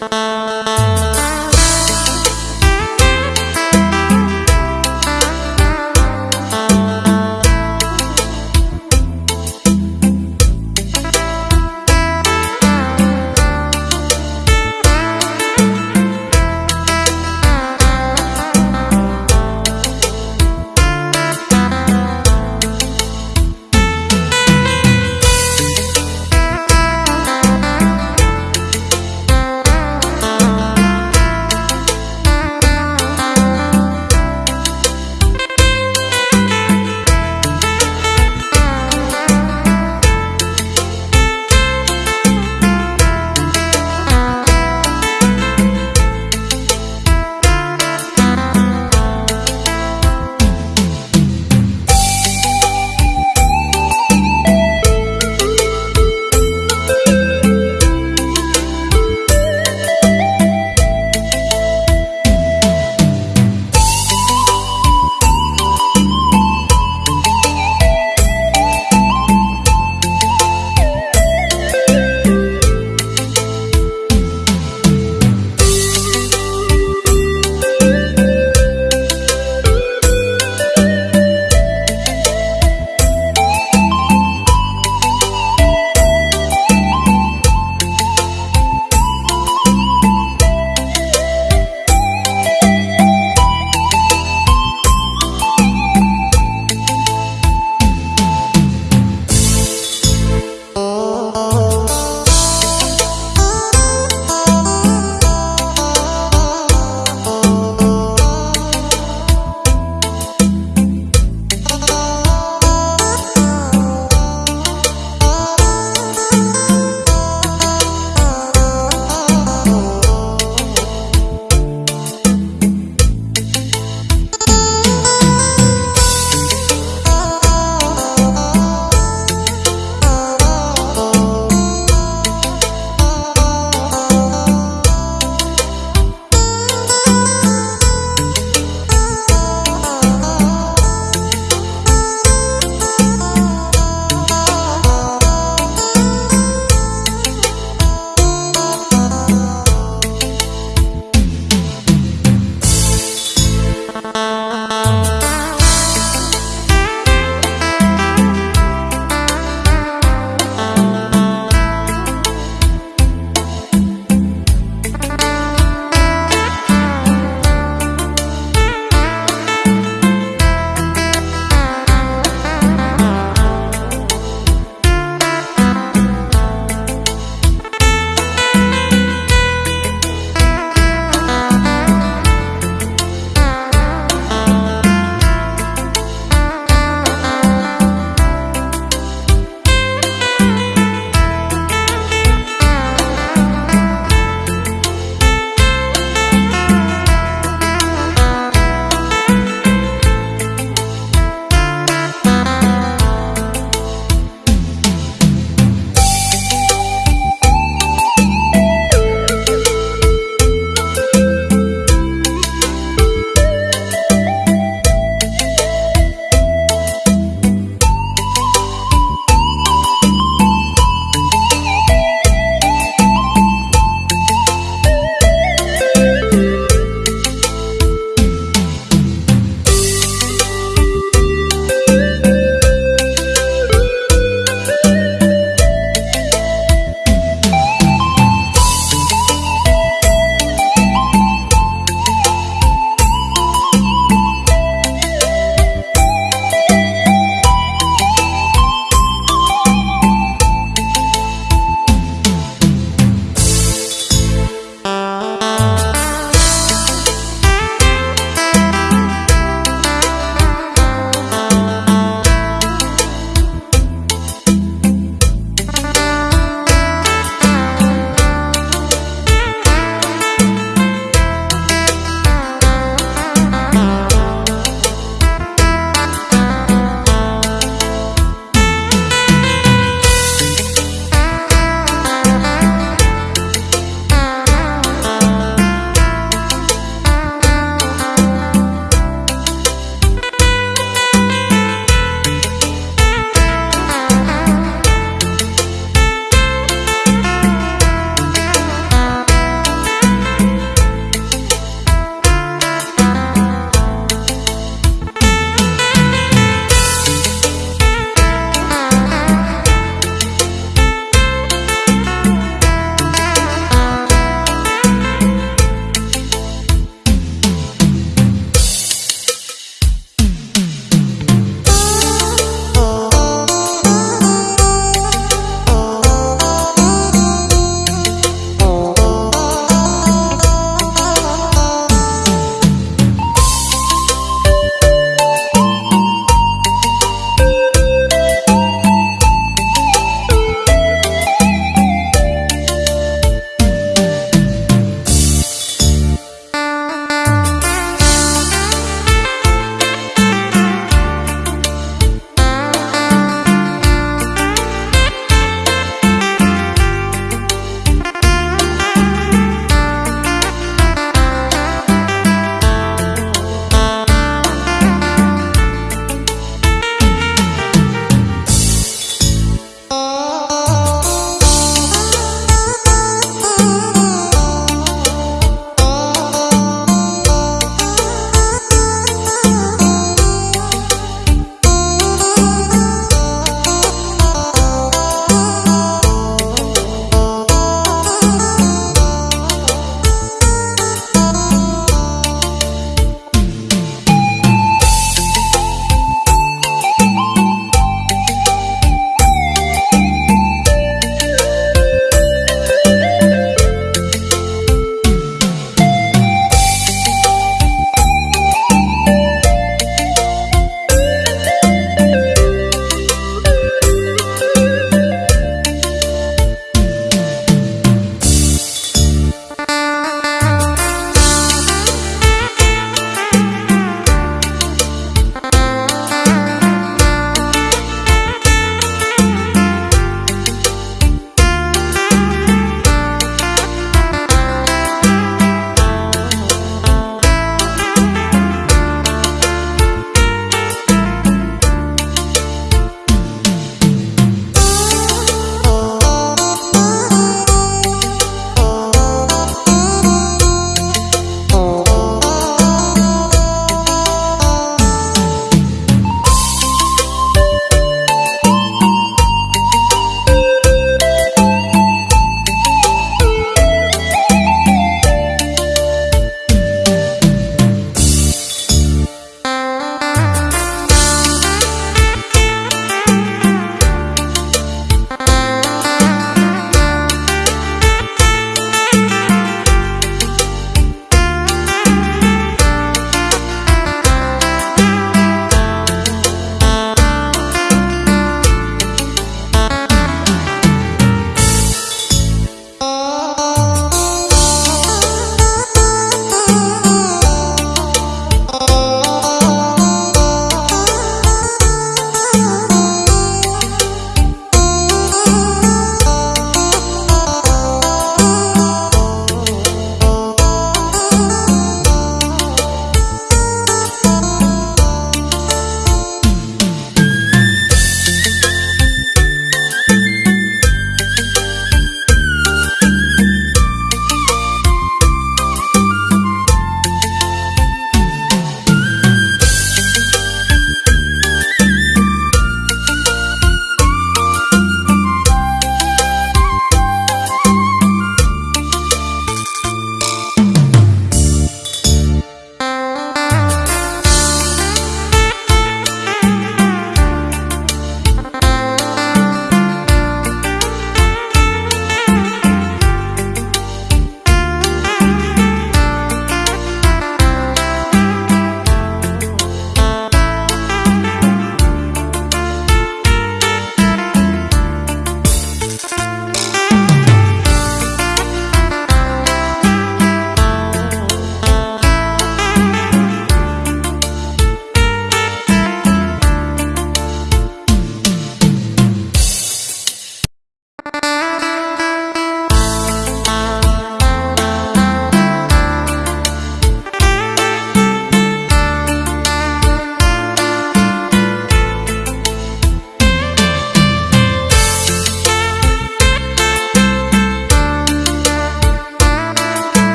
Bye.